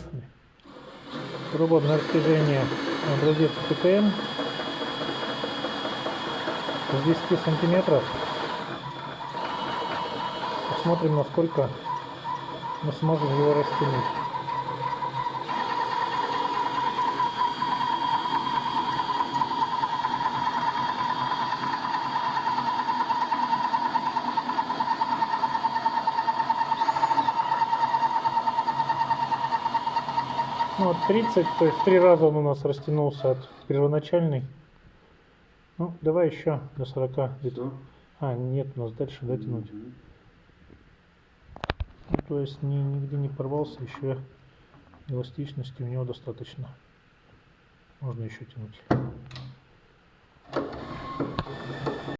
поехали. Труба на растяжение образец ПТМ с 10 сантиметров. Посмотрим, насколько мы сможем его растянуть. Ну, вот 30, то есть три раза он у нас растянулся от первоначальной. Ну, давай еще до 40. где-то. Что? А, нет, у нас дальше дотянуть. Мгм. Ну, то есть ни, нигде не порвался, еще эластичности у него достаточно. Можно еще тянуть.